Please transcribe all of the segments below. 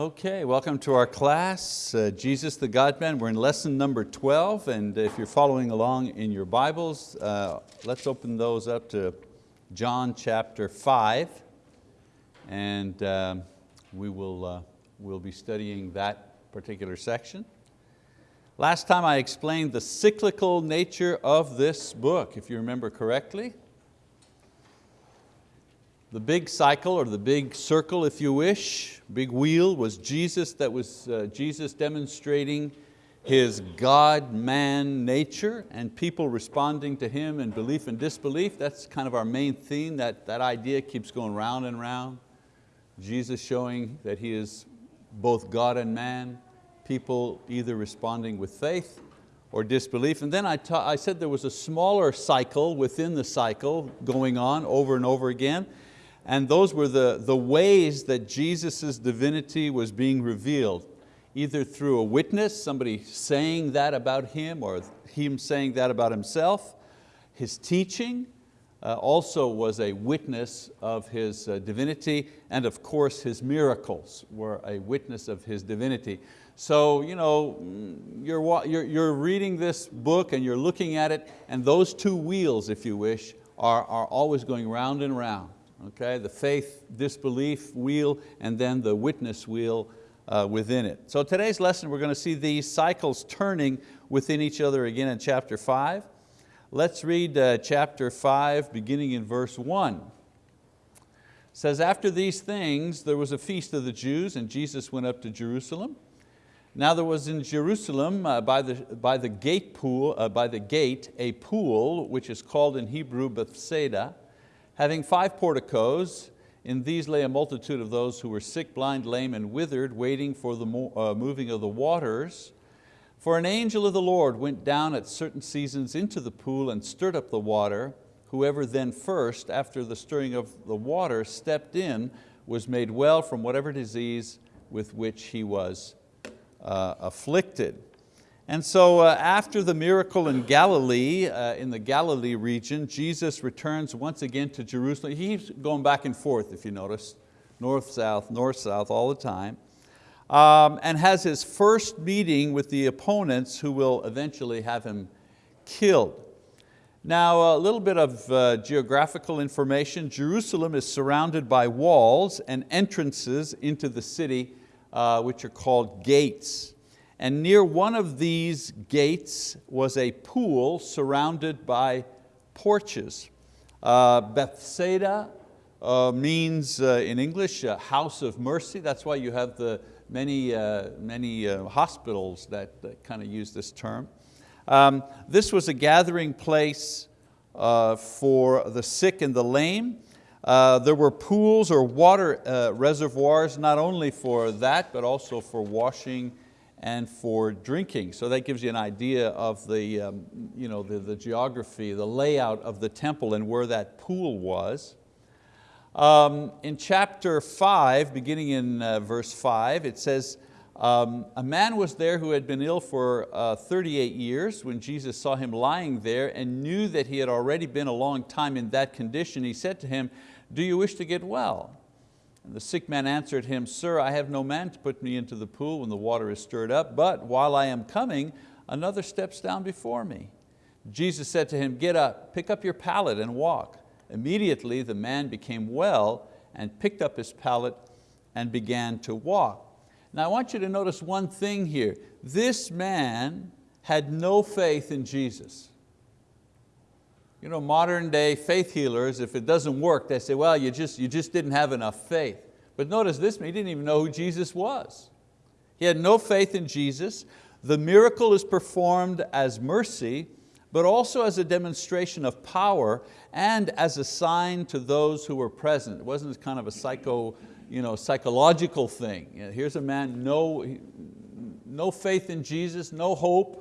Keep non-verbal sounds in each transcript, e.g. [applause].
Okay, welcome to our class, uh, Jesus the God-Man. We're in lesson number 12, and if you're following along in your Bibles, uh, let's open those up to John chapter 5, and um, we will uh, we'll be studying that particular section. Last time I explained the cyclical nature of this book, if you remember correctly. The big cycle or the big circle if you wish, big wheel was Jesus that was uh, Jesus demonstrating His God-man nature and people responding to Him in belief and disbelief. That's kind of our main theme, that, that idea keeps going round and round. Jesus showing that He is both God and man, people either responding with faith or disbelief. And then I, I said there was a smaller cycle within the cycle going on over and over again. And those were the, the ways that Jesus' divinity was being revealed, either through a witness, somebody saying that about Him or Him saying that about Himself. His teaching uh, also was a witness of His uh, divinity, and of course His miracles were a witness of His divinity. So you know, you're, you're, you're reading this book and you're looking at it, and those two wheels, if you wish, are, are always going round and round okay? the faith, disbelief wheel, and then the witness wheel uh, within it. So today's lesson, we're going to see these cycles turning within each other again in chapter five. Let's read uh, chapter five, beginning in verse one. It says, after these things, there was a feast of the Jews, and Jesus went up to Jerusalem. Now there was in Jerusalem uh, by, the, by, the gate pool, uh, by the gate a pool which is called in Hebrew Bethesda, having five porticos, in these lay a multitude of those who were sick, blind, lame, and withered, waiting for the uh, moving of the waters. For an angel of the Lord went down at certain seasons into the pool and stirred up the water. Whoever then first, after the stirring of the water, stepped in, was made well from whatever disease with which he was uh, afflicted. And so uh, after the miracle in Galilee, uh, in the Galilee region, Jesus returns once again to Jerusalem. He's going back and forth, if you notice, north, south, north, south all the time, um, and has his first meeting with the opponents who will eventually have him killed. Now, a little bit of uh, geographical information. Jerusalem is surrounded by walls and entrances into the city, uh, which are called gates and near one of these gates was a pool surrounded by porches. Uh, Bethesda uh, means uh, in English, house of mercy. That's why you have the many, uh, many uh, hospitals that, that kind of use this term. Um, this was a gathering place uh, for the sick and the lame. there were pools or water reservoirs, not only for that, but also for washing and for drinking. So that gives you an idea of the, um, you know, the, the, geography, the layout of the temple and where that pool was. Um, in chapter five, beginning in uh, verse five, it says, um, a man was there who had been ill for uh, 38 years. When Jesus saw him lying there and knew that he had already been a long time in that condition, he said to him, do you wish to get well? And the sick man answered him, Sir, I have no man to put me into the pool when the water is stirred up, but while I am coming, another steps down before me. Jesus said to him, Get up, pick up your pallet and walk. Immediately the man became well and picked up his pallet and began to walk. Now I want you to notice one thing here. This man had no faith in Jesus. You know, modern day faith healers, if it doesn't work, they say, well, you just, you just didn't have enough faith. But notice this, man, he didn't even know who Jesus was. He had no faith in Jesus. The miracle is performed as mercy, but also as a demonstration of power and as a sign to those who were present. It wasn't kind of a psycho, you know, psychological thing. Here's a man, no, no faith in Jesus, no hope,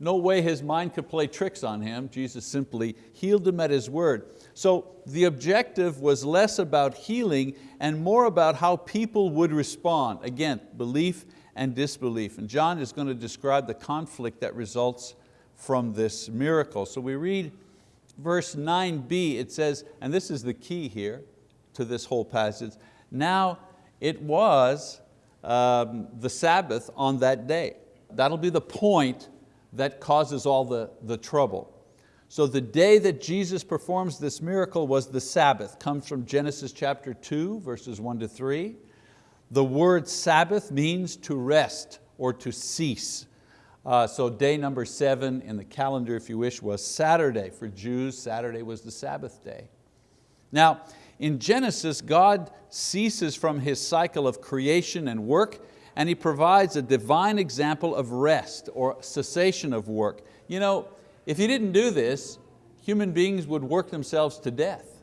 no way his mind could play tricks on him. Jesus simply healed him at his word. So the objective was less about healing and more about how people would respond. Again, belief and disbelief. And John is going to describe the conflict that results from this miracle. So we read verse 9b, it says, and this is the key here to this whole passage, now it was um, the Sabbath on that day. That'll be the point that causes all the, the trouble. So the day that Jesus performs this miracle was the Sabbath, comes from Genesis chapter two, verses one to three. The word Sabbath means to rest or to cease. Uh, so day number seven in the calendar, if you wish, was Saturday. For Jews, Saturday was the Sabbath day. Now, in Genesis, God ceases from His cycle of creation and work and He provides a divine example of rest or cessation of work. You know, if He didn't do this, human beings would work themselves to death.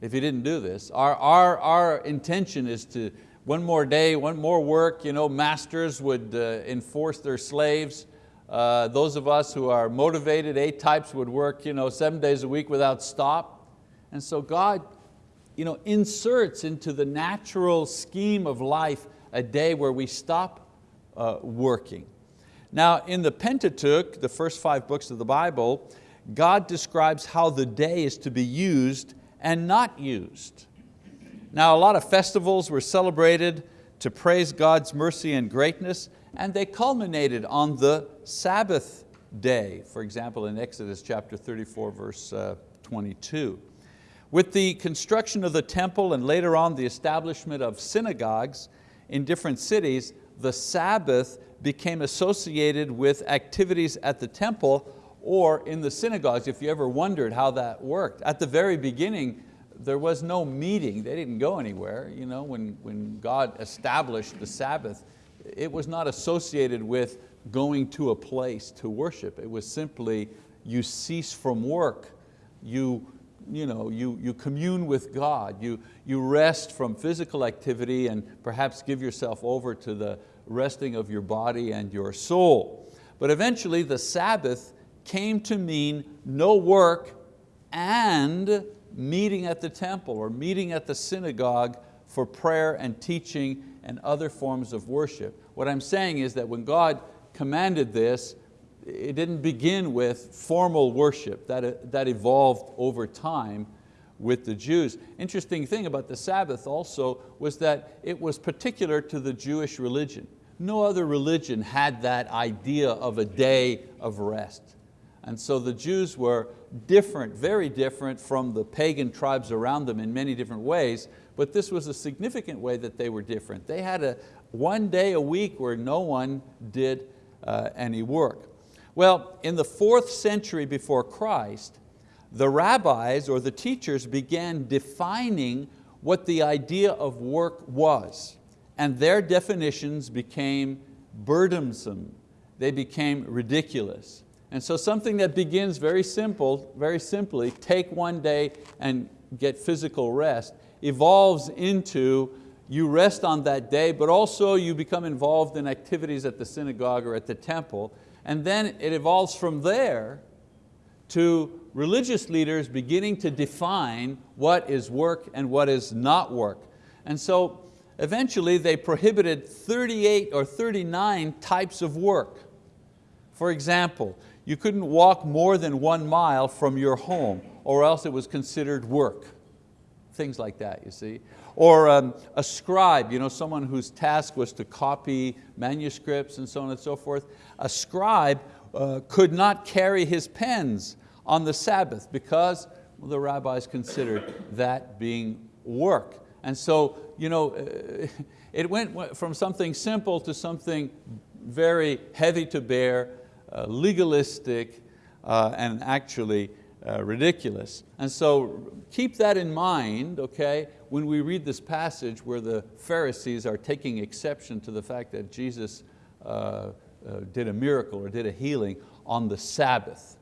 If He didn't do this. Our, our, our intention is to, one more day, one more work, you know, masters would uh, enforce their slaves. Uh, those of us who are motivated, A-types would work you know, seven days a week without stop. And so God you know, inserts into the natural scheme of life a day where we stop uh, working. Now in the Pentateuch, the first five books of the Bible, God describes how the day is to be used and not used. Now a lot of festivals were celebrated to praise God's mercy and greatness and they culminated on the Sabbath day, for example in Exodus chapter 34 verse uh, 22. With the construction of the temple and later on the establishment of synagogues, in different cities, the Sabbath became associated with activities at the temple or in the synagogues, if you ever wondered how that worked. At the very beginning, there was no meeting, they didn't go anywhere. You know, when, when God established the Sabbath, it was not associated with going to a place to worship. It was simply, you cease from work, you you, know, you, you commune with God, you, you rest from physical activity and perhaps give yourself over to the resting of your body and your soul. But eventually the Sabbath came to mean no work and meeting at the temple or meeting at the synagogue for prayer and teaching and other forms of worship. What I'm saying is that when God commanded this, it didn't begin with formal worship, that, that evolved over time with the Jews. Interesting thing about the Sabbath also was that it was particular to the Jewish religion. No other religion had that idea of a day of rest. And so the Jews were different, very different from the pagan tribes around them in many different ways, but this was a significant way that they were different. They had a one day a week where no one did uh, any work. Well, in the fourth century before Christ, the rabbis or the teachers began defining what the idea of work was. And their definitions became burdensome. They became ridiculous. And so something that begins very simple, very simply, take one day and get physical rest, evolves into you rest on that day, but also you become involved in activities at the synagogue or at the temple, and then it evolves from there to religious leaders beginning to define what is work and what is not work. And so eventually they prohibited 38 or 39 types of work. For example, you couldn't walk more than one mile from your home or else it was considered work. Things like that, you see. Or um, a scribe, you know, someone whose task was to copy manuscripts and so on and so forth. A scribe uh, could not carry his pens on the Sabbath because well, the rabbis considered that being work. And so you know, it went from something simple to something very heavy to bear, uh, legalistic, uh, and actually uh, ridiculous. And so keep that in mind, okay, when we read this passage where the Pharisees are taking exception to the fact that Jesus uh, uh, did a miracle or did a healing on the Sabbath.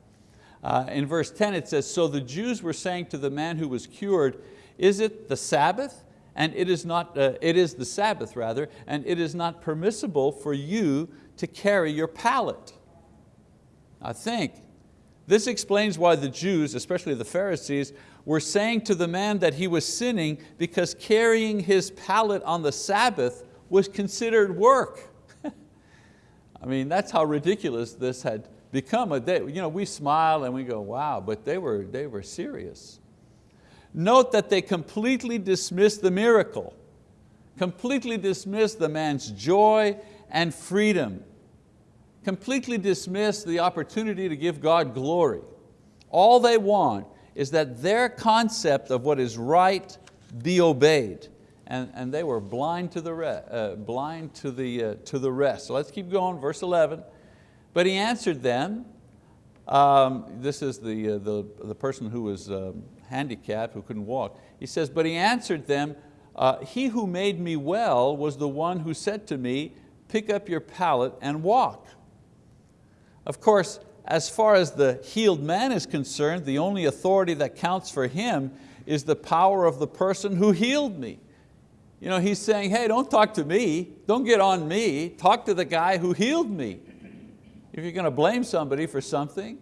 Uh, in verse 10 it says, so the Jews were saying to the man who was cured, is it the Sabbath? And it is, not, uh, it is the Sabbath rather, and it is not permissible for you to carry your pallet. I think this explains why the Jews, especially the Pharisees, were saying to the man that he was sinning because carrying his pallet on the Sabbath was considered work. [laughs] I mean, that's how ridiculous this had become. A day. You know, we smile and we go, wow, but they were, they were serious. Note that they completely dismissed the miracle, completely dismissed the man's joy and freedom, completely dismiss the opportunity to give God glory. All they want is that their concept of what is right be obeyed. And, and they were blind to the, re, uh, blind to, the, uh, to the rest. So let's keep going, verse 11. But he answered them, um, this is the, uh, the, the person who was um, handicapped, who couldn't walk. He says, but he answered them, uh, he who made me well was the one who said to me, pick up your pallet and walk. Of course, as far as the healed man is concerned, the only authority that counts for him is the power of the person who healed me. You know, he's saying, hey, don't talk to me, don't get on me, talk to the guy who healed me. If you're going to blame somebody for something.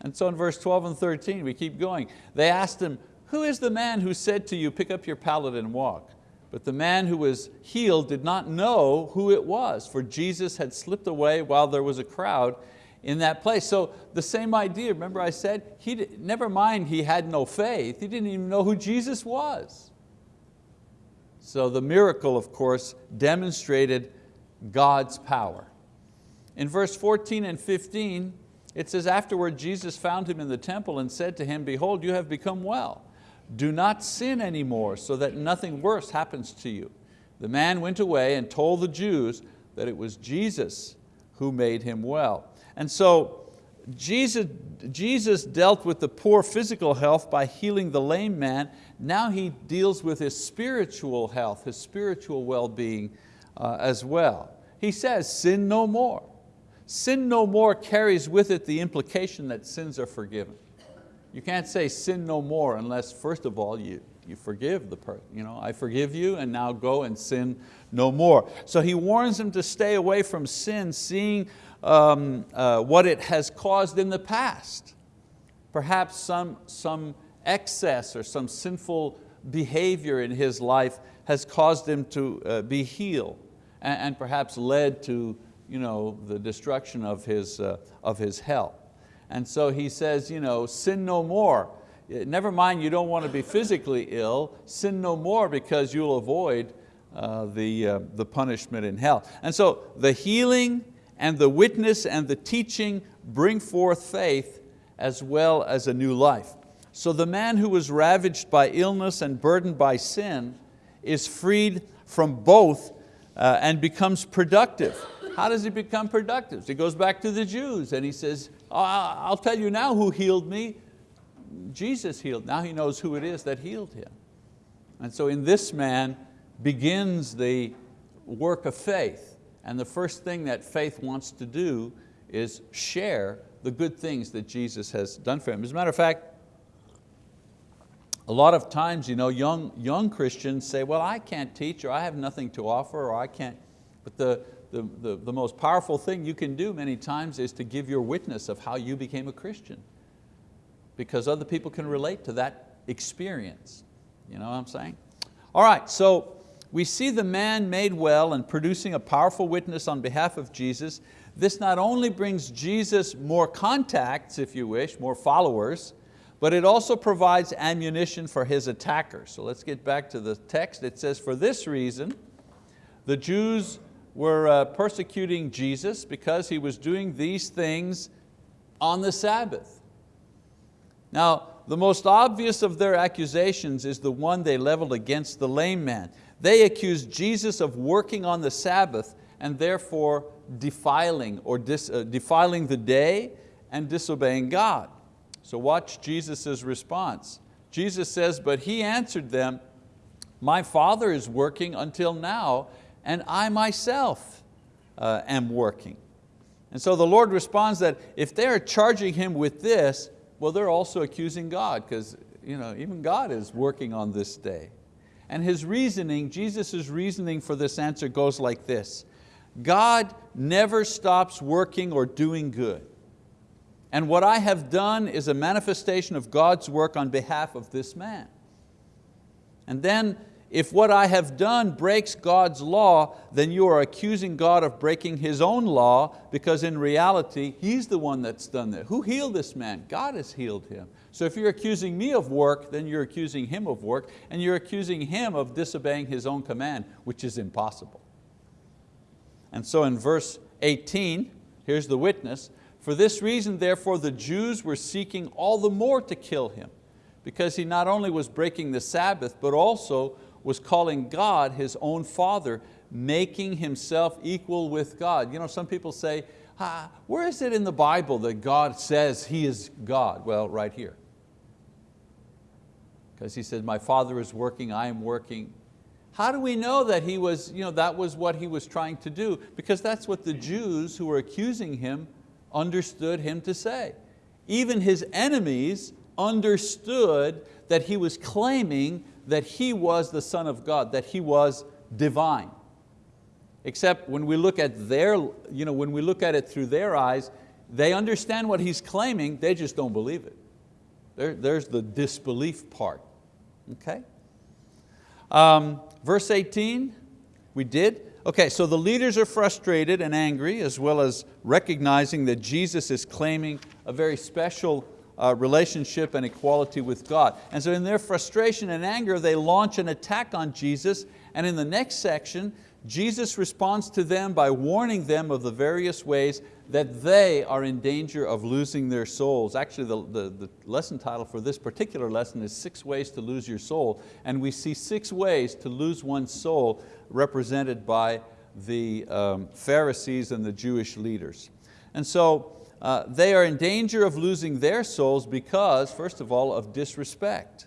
And so in verse 12 and 13, we keep going. They asked him, who is the man who said to you, pick up your pallet and walk? But the man who was healed did not know who it was, for Jesus had slipped away while there was a crowd in that place. So the same idea, remember I said, he did, never mind he had no faith, he didn't even know who Jesus was. So the miracle, of course, demonstrated God's power. In verse 14 and 15, it says, afterward Jesus found him in the temple and said to him, behold, you have become well. Do not sin anymore so that nothing worse happens to you. The man went away and told the Jews that it was Jesus who made him well. And so Jesus, Jesus dealt with the poor physical health by healing the lame man. Now He deals with his spiritual health, his spiritual well-being uh, as well. He says, sin no more. Sin no more carries with it the implication that sins are forgiven. You can't say sin no more unless first of all you, you forgive the person. You know, I forgive you and now go and sin no more. So he warns them to stay away from sin, seeing um, uh, what it has caused in the past. Perhaps some, some excess or some sinful behavior in his life has caused him to uh, be healed and, and, perhaps led to you know, the destruction of his, uh, of his health. And so he says, you know, sin no more. Never mind you don't want to be physically ill, sin no more because you'll avoid uh, the, uh, the punishment in hell. And so the healing and the witness and the teaching bring forth faith as well as a new life. So the man who was ravaged by illness and burdened by sin is freed from both uh, and becomes productive. How does he become productive? He goes back to the Jews and he says, I'll tell you now who healed me. Jesus healed. Now he knows who it is that healed him. And so in this man begins the work of faith. And the first thing that faith wants to do is share the good things that Jesus has done for him. As a matter of fact, a lot of times you know, young, young Christians say, well, I can't teach or I have nothing to offer or I can't, but the, the, the, the most powerful thing you can do many times is to give your witness of how you became a Christian because other people can relate to that experience. You know what I'm saying? All right, so we see the man made well and producing a powerful witness on behalf of Jesus. This not only brings Jesus more contacts, if you wish, more followers, but it also provides ammunition for his attackers. So let's get back to the text. It says, for this reason, the Jews were uh, persecuting Jesus because he was doing these things on the Sabbath. Now, the most obvious of their accusations is the one they leveled against the lame man. They accused Jesus of working on the Sabbath and therefore defiling, or dis, uh, defiling the day and disobeying God. So watch Jesus' response. Jesus says, but he answered them, my Father is working until now, and I myself uh, am working. And so the Lord responds that if they're charging Him with this, well, they're also accusing God, because you know, even God is working on this day. And his reasoning, Jesus' reasoning for this answer goes like this. God never stops working or doing good. And what I have done is a manifestation of God's work on behalf of this man. And then if what I have done breaks God's law, then you are accusing God of breaking His own law because in reality, He's the one that's done that. Who healed this man? God has healed him. So if you're accusing me of work, then you're accusing Him of work and you're accusing Him of disobeying His own command, which is impossible. And so in verse 18, here's the witness, for this reason therefore the Jews were seeking all the more to kill Him because He not only was breaking the Sabbath, but also was calling God His own Father, making Himself equal with God. You know, some people say, ah, where is it in the Bible that God says He is God? Well, right here. Because He said, my Father is working, I am working. How do we know that he was, you know, that was what He was trying to do? Because that's what the Jews who were accusing Him understood Him to say. Even His enemies understood that He was claiming that He was the Son of God, that He was divine. Except when we look at their, you know, when we look at it through their eyes, they understand what He's claiming, they just don't believe it. There, there's the disbelief part, okay? Um, verse 18, we did. Okay, so the leaders are frustrated and angry as well as recognizing that Jesus is claiming a very special uh, relationship and equality with God. And so in their frustration and anger, they launch an attack on Jesus. And in the next section, Jesus responds to them by warning them of the various ways that they are in danger of losing their souls. Actually, the, the, the, lesson title for this particular lesson is Six Ways to Lose Your Soul. And we see six ways to lose one's soul represented by the um, Pharisees and the Jewish leaders. And so uh, they are in danger of losing their souls because, first of all, of disrespect.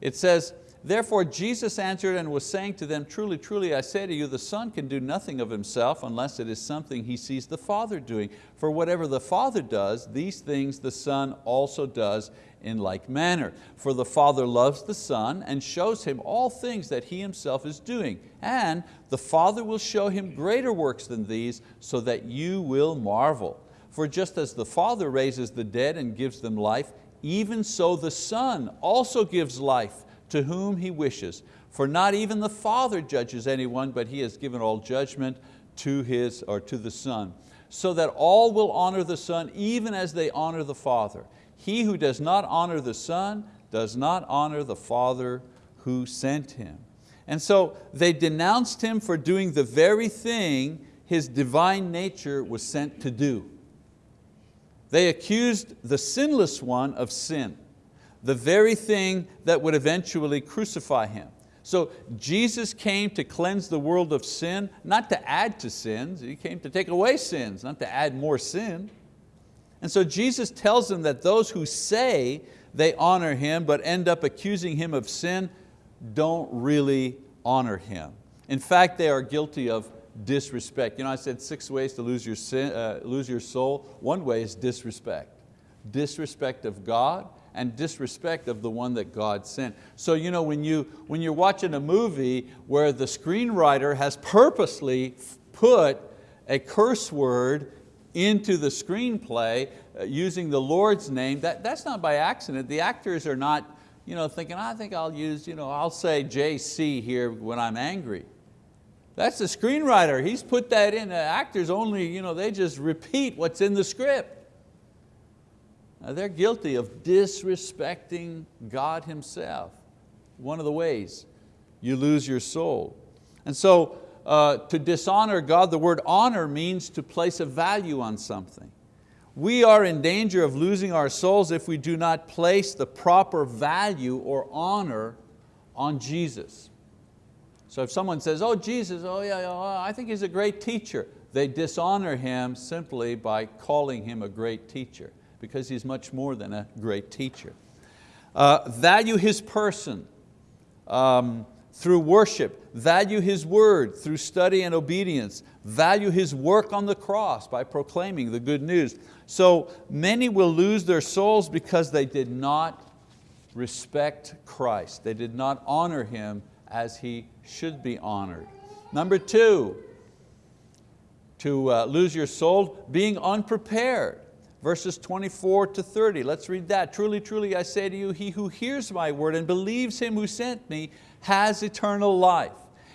It says, Therefore Jesus answered and was saying to them, Truly, truly, I say to you, the Son can do nothing of himself unless it is something he sees the Father doing. For whatever the Father does, these things the Son also does in like manner. For the Father loves the Son and shows Him all things that He Himself is doing. And the Father will show Him greater works than these so that you will marvel. For just as the Father raises the dead and gives them life, even so the Son also gives life to whom He wishes. For not even the Father judges anyone, but He has given all judgment to His or to the Son, so that all will honor the Son even as they honor the Father. He who does not honor the Son does not honor the Father who sent Him. And so they denounced Him for doing the very thing His divine nature was sent to do. They accused the sinless one of sin, the very thing that would eventually crucify Him. So Jesus came to cleanse the world of sin, not to add to sins. He came to take away sins, not to add more sin. And so Jesus tells them that those who say they honor Him but end up accusing Him of sin don't really honor Him. In fact, they are guilty of disrespect. You know, I said six ways to lose your, sin, uh, lose your soul. One way is disrespect. Disrespect of God and disrespect of the one that God sent. So you know, when, you, when you're watching a movie where the screenwriter has purposely put a curse word into the screenplay uh, using the Lord's name, that, that's not by accident. The actors are not you know, thinking, I think I'll use, you know, I'll say JC here when I'm angry. That's the screenwriter, he's put that in. The actors only, you know, they just repeat what's in the script. Now they're guilty of disrespecting God Himself. One of the ways you lose your soul. And so uh, to dishonor God, the word honor means to place a value on something. We are in danger of losing our souls if we do not place the proper value or honor on Jesus. So if someone says, oh Jesus, oh yeah, oh, I think he's a great teacher, they dishonor him simply by calling him a great teacher because he's much more than a great teacher. Uh, value his person. Um, through worship, value His word through study and obedience, value His work on the cross by proclaiming the good news. So many will lose their souls because they did not respect Christ. They did not honor Him as He should be honored. Number two, to uh, lose your soul, being unprepared verses 24 to 30. Let's read that. Truly, truly, I say to you, he who hears my word and believes him who sent me has eternal life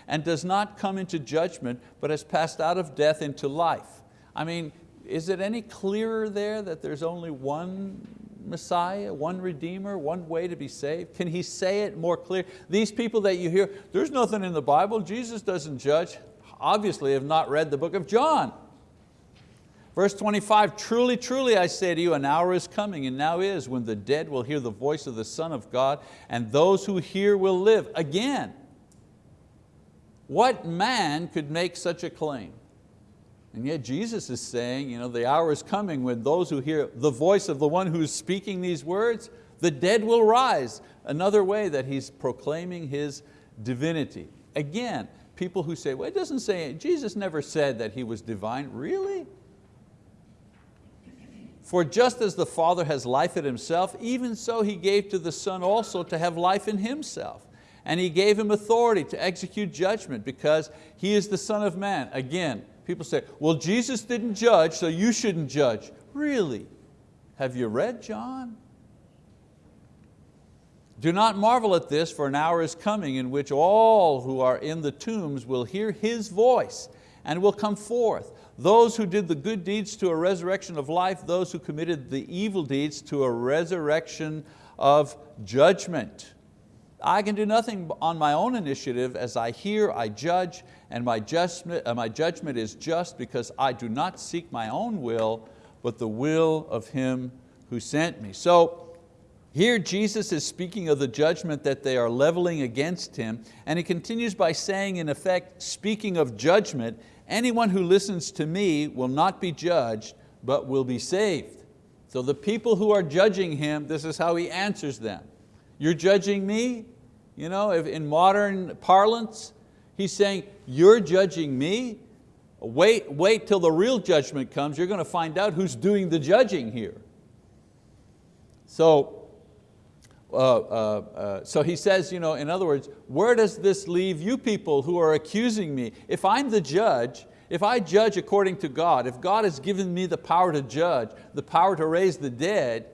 and does not come into judgment, but has passed out of death into life. I mean, is it any clearer there that there's only one Messiah, one Redeemer, one way to be saved? Can he say it more clear? These people that you hear, there's nothing in the Bible, Jesus doesn't judge, obviously have not read the book of John. Verse 25, truly, truly I say to you, an hour is coming and now is when the dead will hear the voice of the Son of God and those who hear will live. Again, what man could make such a claim? And yet Jesus is saying, you know, the hour is coming when those who hear the voice of the one who's speaking these words, the dead will rise. Another way that He's proclaiming His divinity. Again, people who say, well, it doesn't say, Jesus never said that He was divine. Really? For just as the Father has life in Himself, even so He gave to the Son also to have life in Himself. And He gave Him authority to execute judgment because He is the Son of Man. Again, People say, well, Jesus didn't judge, so you shouldn't judge. Really? Have you read John? Do not marvel at this, for an hour is coming in which all who are in the tombs will hear His voice and will come forth. Those who did the good deeds to a resurrection of life, those who committed the evil deeds to a resurrection of judgment. I can do nothing on my own initiative. As I hear, I judge, and my judgment, uh, my judgment is just because I do not seek my own will, but the will of Him who sent me. So here Jesus is speaking of the judgment that they are leveling against Him, and He continues by saying in effect, speaking of judgment, anyone who listens to me will not be judged, but will be saved. So the people who are judging Him, this is how He answers them. You're judging me? You know, if in modern parlance, he's saying, you're judging me? Wait, wait till the real judgment comes. You're going to find out who's doing the judging here. So, uh, uh, uh, so he says, you know, in other words, where does this leave you people who are accusing me? If I'm the judge, if I judge according to God, if God has given me the power to judge, the power to raise the dead,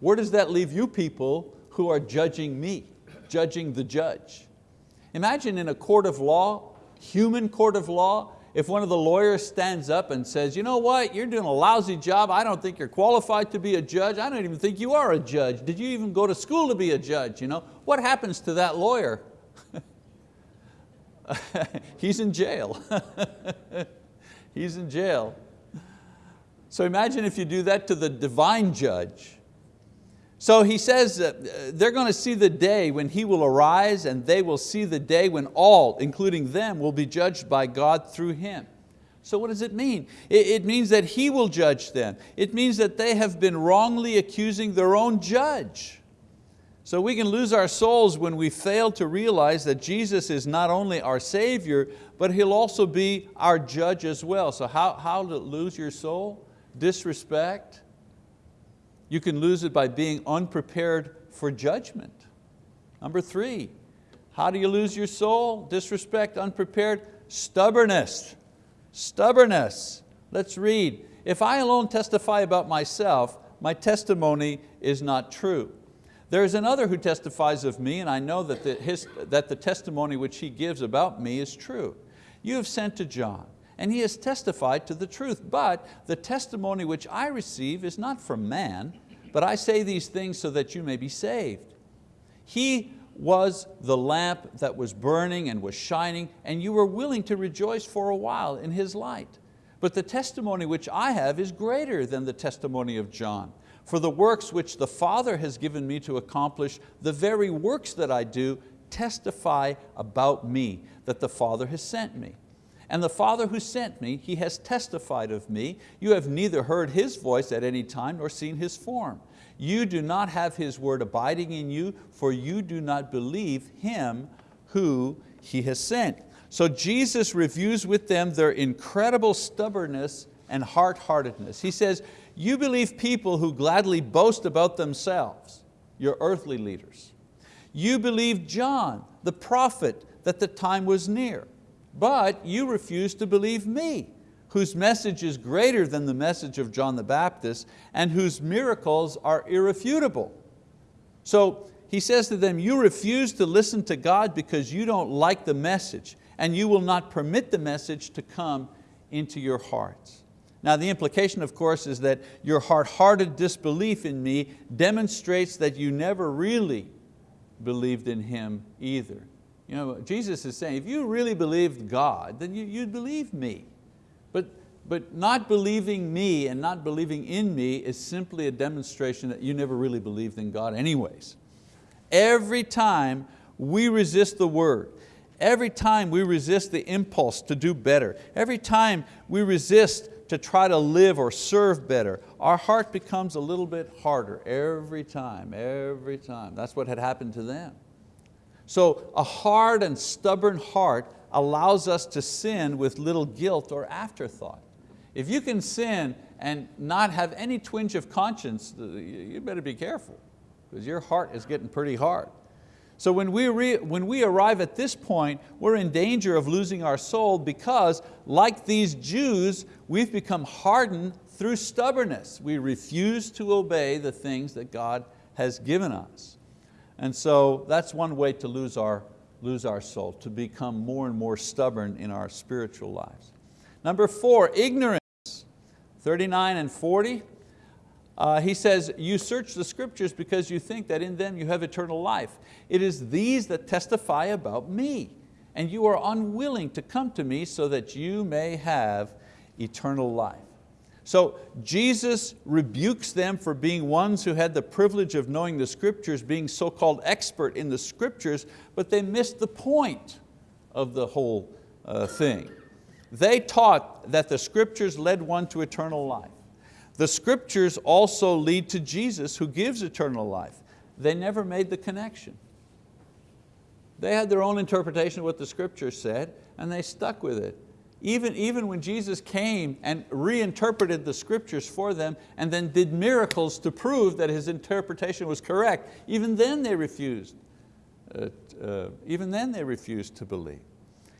where does that leave you people who are judging me? Judging the judge. Imagine in a court of law, human court of law, if one of the lawyers stands up and says, you know what, you're doing a lousy job, I don't think you're qualified to be a judge, I don't even think you are a judge. Did you even go to school to be a judge? You know? What happens to that lawyer? [laughs] He's in jail. [laughs] He's in jail. So imagine if you do that to the divine judge. So he says uh, they're going to see the day when He will arise and they will see the day when all, including them, will be judged by God through Him. So what does it mean? It, means that He will judge them. It means that they have been wrongly accusing their own judge. So we can lose our souls when we fail to realize that Jesus is not only our Savior, but He'll also be our judge as well. So how, how to lose your soul? Disrespect, you can lose it by being unprepared for judgment. Number three, how do you lose your soul? Disrespect, unprepared, stubbornness. Stubbornness. Let's read. If I alone testify about myself, my testimony is not true. There is another who testifies of me, and I know that the, his, that the testimony which he gives about me is true. You have sent to John, and he has testified to the truth. But the testimony which I receive is not from man, but I say these things so that you may be saved. He was the lamp that was burning and was shining, and you were willing to rejoice for a while in His light. But the testimony which I have is greater than the testimony of John. For the works which the Father has given me to accomplish, the very works that I do, testify about me, that the Father has sent me. And the Father who sent me, He has testified of me. You have neither heard His voice at any time nor seen His form. You do not have His word abiding in you, for you do not believe Him who He has sent. So Jesus reviews with them their incredible stubbornness and hard-heartedness. He says, you believe people who gladly boast about themselves, your earthly leaders. You believe John, the prophet, that the time was near. But you refuse to believe me, whose message is greater than the message of John the Baptist and whose miracles are irrefutable. So he says to them, you refuse to listen to God because you don't like the message and you will not permit the message to come into your hearts. Now the implication of course is that your hard-hearted disbelief in me demonstrates that you never really believed in Him either. You know, Jesus is saying, if you really believed God, then you, would believe me. But, but not believing me and not believing in me is simply a demonstration that you never really believed in God anyways. Every time we resist the word, every time we resist the impulse to do better, every time we resist to try to live or serve better, our heart becomes a little bit harder every time, every time. That's what had happened to them. So a hard and stubborn heart allows us to sin with little guilt or afterthought. If you can sin and not have any twinge of conscience, you better be careful because your heart is getting pretty hard. So when we, when we arrive at this point, we're in danger of losing our soul because like these Jews, we've become hardened through stubbornness. We refuse to obey the things that God has given us. And so that's one way to lose our, lose our soul, to become more and more stubborn in our spiritual lives. Number four, ignorance. 39 and 40, uh, he says, you search the scriptures because you think that in them you have eternal life. It is these that testify about me, and you are unwilling to come to me so that you may have eternal life. So Jesus rebukes them for being ones who had the privilege of knowing the scriptures, being so-called expert in the scriptures, but they missed the point of the whole uh, thing. They taught that the scriptures led one to eternal life. The scriptures also lead to Jesus who gives eternal life. They never made the connection. They had their own interpretation of what the scriptures said and they stuck with it. Even, even when Jesus came and reinterpreted the scriptures for them and then did miracles to prove that his interpretation was correct, even then they refused. Uh, uh, even then they refused to believe.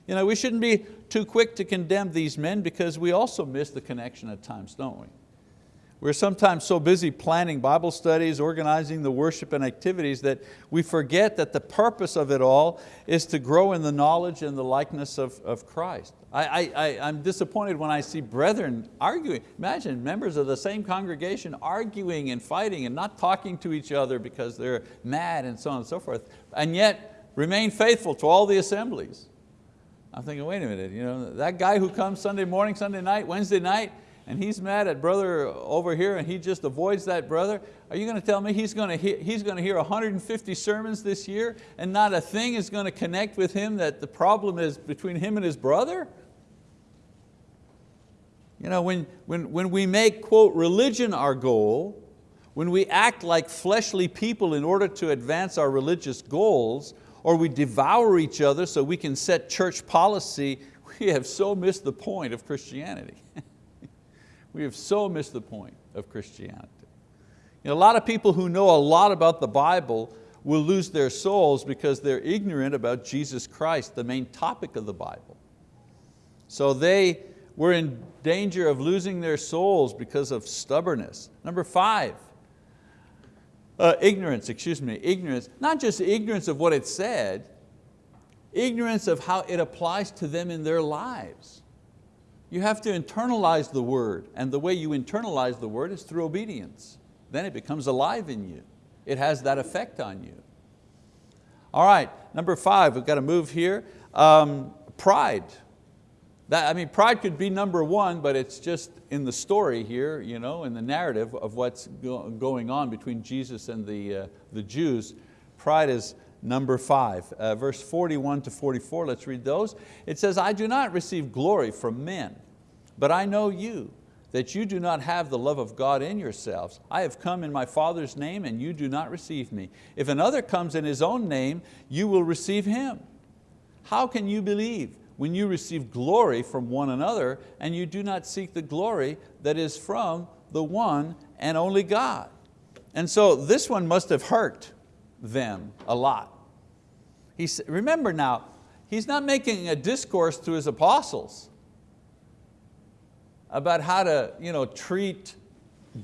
You know, we shouldn't be too quick to condemn these men because we also miss the connection at times, don't we? We're sometimes so busy planning Bible studies, organizing the worship and activities that we forget that the purpose of it all is to grow in the knowledge and the likeness of, of Christ. I, I, I'm disappointed when I see brethren arguing. Imagine members of the same congregation arguing and fighting and not talking to each other because they're mad and so on and so forth, and yet remain faithful to all the assemblies. I'm thinking, wait a minute, you know, that guy who comes Sunday morning, Sunday night, Wednesday night, and he's mad at brother over here and he just avoids that brother, are you going to tell me he's going to hear, he's going to hear 150 sermons this year and not a thing is going to connect with him that the problem is between him and his brother? You know, when, when, when we make, quote, religion our goal, when we act like fleshly people in order to advance our religious goals, or we devour each other so we can set church policy, we have so missed the point of Christianity. [laughs] We have so missed the point of Christianity. You know, a lot of people who know a lot about the Bible will lose their souls because they're ignorant about Jesus Christ, the main topic of the Bible. So they were in danger of losing their souls because of stubbornness. Number five, uh, ignorance, excuse me, ignorance, not just ignorance of what it said, ignorance of how it applies to them in their lives. You have to internalize the word, and the way you internalize the word is through obedience. Then it becomes alive in you. It has that effect on you. All right, number five, we've got to move here. Um, pride. That, I mean, pride could be number one, but it's just in the story here, you know, in the narrative of what's go going on between Jesus and the, uh, the Jews. Pride is number five. Uh, verse 41 to 44, let's read those. It says, I do not receive glory from men, but I know you, that you do not have the love of God in yourselves. I have come in my Father's name and you do not receive me. If another comes in his own name, you will receive him. How can you believe when you receive glory from one another and you do not seek the glory that is from the one and only God? And so this one must have hurt them a lot. He, remember now, he's not making a discourse to his apostles about how to you know, treat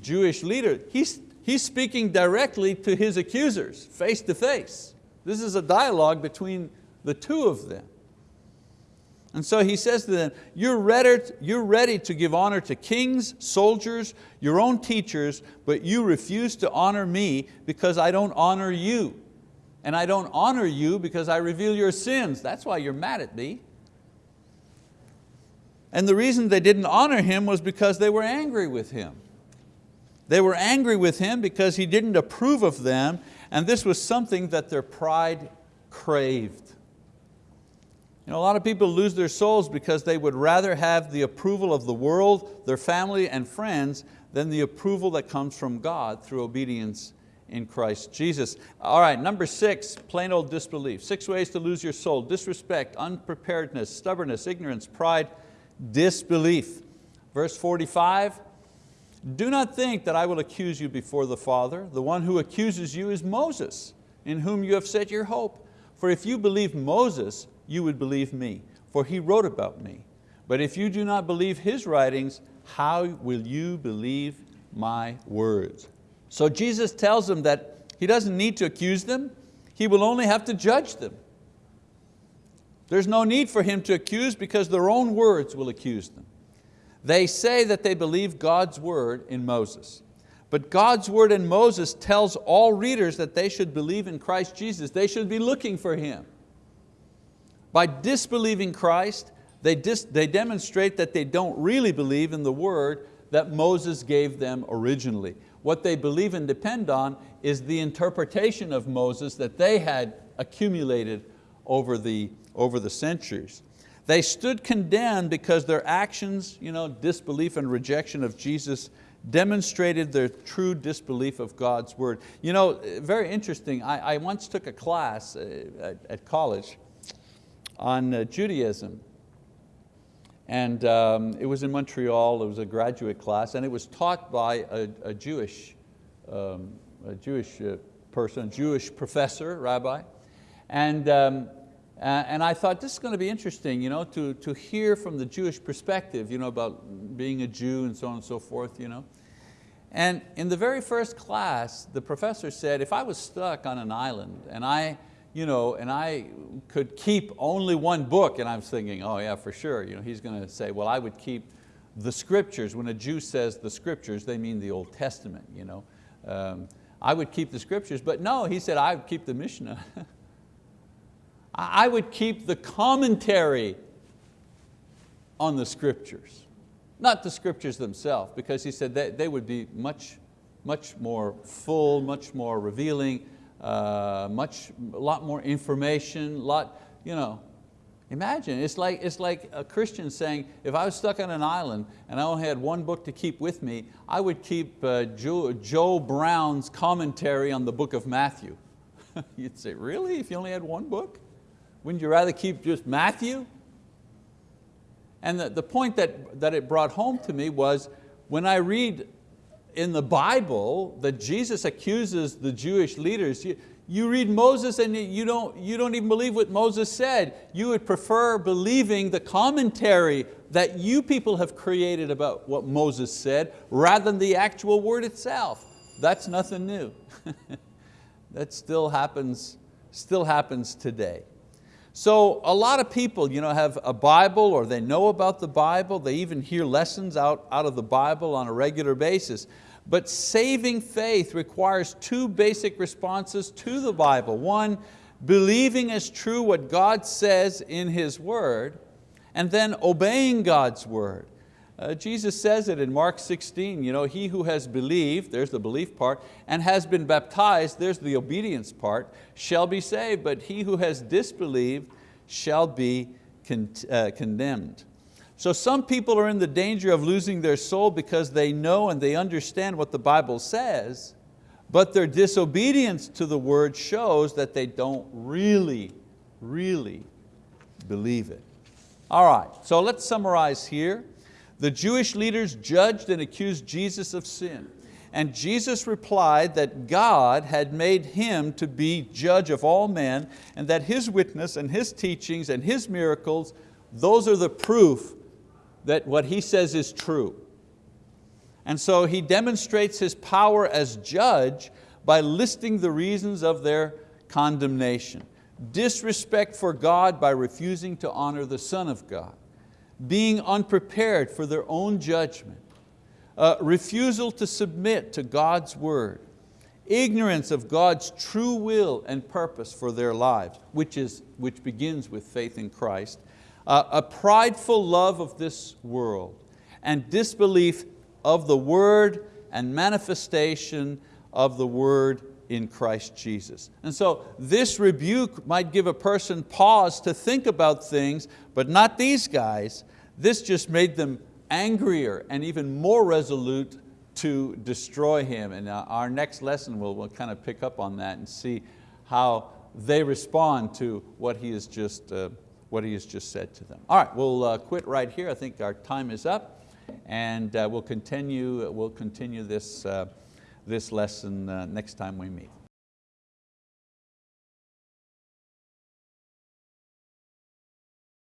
Jewish leaders. He's, he's speaking directly to his accusers, face to face. This is a dialogue between the two of them. And so he says to them, you're ready, you're ready to give honor to kings, soldiers, your own teachers, but you refuse to honor me because I don't honor you. And I don't honor you because I reveal your sins. That's why you're mad at me. And the reason they didn't honor him was because they were angry with him. They were angry with him because he didn't approve of them and this was something that their pride craved. You know, a lot of people lose their souls because they would rather have the approval of the world, their family and friends, than the approval that comes from God through obedience in Christ Jesus. All right, number six, plain old disbelief. Six ways to lose your soul, disrespect, unpreparedness, stubbornness, ignorance, pride, disbelief. Verse 45, do not think that I will accuse you before the Father. The one who accuses you is Moses, in whom you have set your hope. For if you believe Moses, you would believe me, for he wrote about me. But if you do not believe his writings, how will you believe my words? So Jesus tells them that He doesn't need to accuse them, He will only have to judge them. There's no need for Him to accuse because their own words will accuse them. They say that they believe God's word in Moses. But God's word in Moses tells all readers that they should believe in Christ Jesus. They should be looking for Him. By disbelieving Christ, they, dis they demonstrate that they don't really believe in the word that Moses gave them originally. What they believe and depend on is the interpretation of Moses that they had accumulated over the, over the centuries. They stood condemned because their actions, you know, disbelief and rejection of Jesus demonstrated their true disbelief of God's word. You know, very interesting, I, I once took a class uh, at, at college on uh, Judaism. And um, it was in Montreal, it was a graduate class, and it was taught by a, a Jewish, um, a Jewish uh, person, Jewish professor, rabbi. And um, uh, and I thought this is going to be interesting you know, to, to hear from the Jewish perspective you know, about being a Jew and so on and so forth. You know. And in the very first class, the professor said, if I was stuck on an island and I, you know, and I could keep only one book, and I was thinking, oh yeah, for sure. You know, he's going to say, well, I would keep the scriptures. When a Jew says the scriptures, they mean the Old Testament. You know. Um, I would keep the scriptures, but no, he said, I would keep the Mishnah. [laughs] I would keep the commentary on the scriptures, not the scriptures themselves, because he said they, they would be much, much more full, much more revealing, uh, much, a lot more information, lot, you know, Imagine, it's like, it's like a Christian saying, if I was stuck on an island and I only had one book to keep with me, I would keep uh, Joe, Joe Brown's commentary on the book of Matthew. [laughs] You'd say, really, if you only had one book? Wouldn't you rather keep just Matthew? And the, the point that, that it brought home to me was when I read in the Bible that Jesus accuses the Jewish leaders, you, you read Moses and you don't, you don't even believe what Moses said. You would prefer believing the commentary that you people have created about what Moses said rather than the actual word itself. That's nothing new. [laughs] that still happens, still happens today. So a lot of people you know, have a Bible or they know about the Bible, they even hear lessons out, out of the Bible on a regular basis. But saving faith requires two basic responses to the Bible. One, believing as true what God says in His word, and then obeying God's word. Uh, Jesus says it in Mark 16, you know, he who has believed, there's the belief part, and has been baptized, there's the obedience part, shall be saved, but he who has disbelieved shall be con uh, condemned. So some people are in the danger of losing their soul because they know and they understand what the Bible says, but their disobedience to the word shows that they don't really, really believe it. All right, so let's summarize here. The Jewish leaders judged and accused Jesus of sin. And Jesus replied that God had made Him to be judge of all men and that His witness and His teachings and His miracles, those are the proof that what He says is true. And so he demonstrates his power as judge by listing the reasons of their condemnation. Disrespect for God by refusing to honor the Son of God. Being unprepared for their own judgment. Uh, refusal to submit to God's word. Ignorance of God's true will and purpose for their lives, which, is, which begins with faith in Christ. Uh, a prideful love of this world and disbelief of the word and manifestation of the word in Christ Jesus. And so this rebuke might give a person pause to think about things, but not these guys. This just made them angrier and even more resolute to destroy him. And uh, our next lesson will we'll kind of pick up on that and see how they respond to what he has just, uh, what he has just said to them. All right, we'll uh, quit right here. I think our time is up and uh, we'll continue, we'll continue this, uh, this lesson uh, next time we meet.